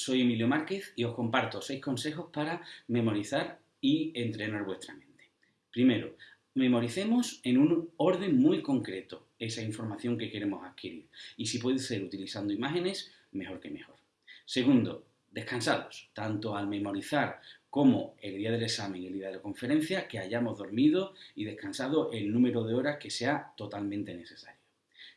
soy Emilio Márquez y os comparto seis consejos para memorizar y entrenar vuestra mente. Primero, memoricemos en un orden muy concreto esa información que queremos adquirir y si puede ser utilizando imágenes, mejor que mejor. Segundo, descansados, tanto al memorizar como el día del examen y el día de la conferencia, que hayamos dormido y descansado el número de horas que sea totalmente necesario.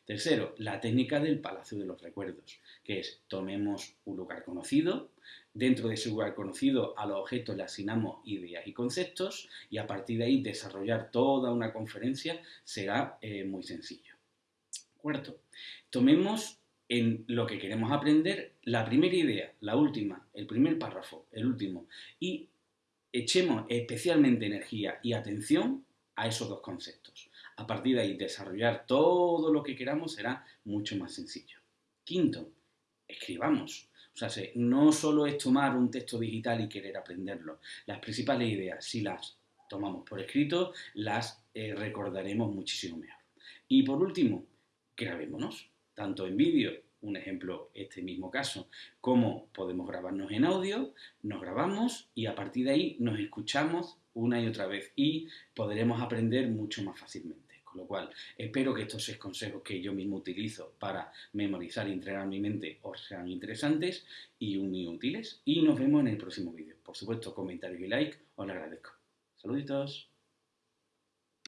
Tercero, la técnica del Palacio de los Recuerdos, que es tomemos un lugar conocido, dentro de ese lugar conocido a los objetos le asignamos ideas y conceptos y a partir de ahí desarrollar toda una conferencia será eh, muy sencillo. Cuarto, tomemos en lo que queremos aprender la primera idea, la última, el primer párrafo, el último, y echemos especialmente energía y atención a esos dos conceptos. A partir de ahí, desarrollar todo lo que queramos será mucho más sencillo. Quinto, escribamos. O sea, no solo es tomar un texto digital y querer aprenderlo. Las principales ideas, si las tomamos por escrito, las eh, recordaremos muchísimo mejor. Y por último, grabémonos, tanto en vídeo, un ejemplo, este mismo caso, como podemos grabarnos en audio, nos grabamos y a partir de ahí nos escuchamos una y otra vez y podremos aprender mucho más fácilmente. Con lo cual, espero que estos seis consejos que yo mismo utilizo para memorizar y entrenar mi mente os sean interesantes y muy útiles. Y nos vemos en el próximo vídeo. Por supuesto, comentarios y like, os lo agradezco. Saluditos.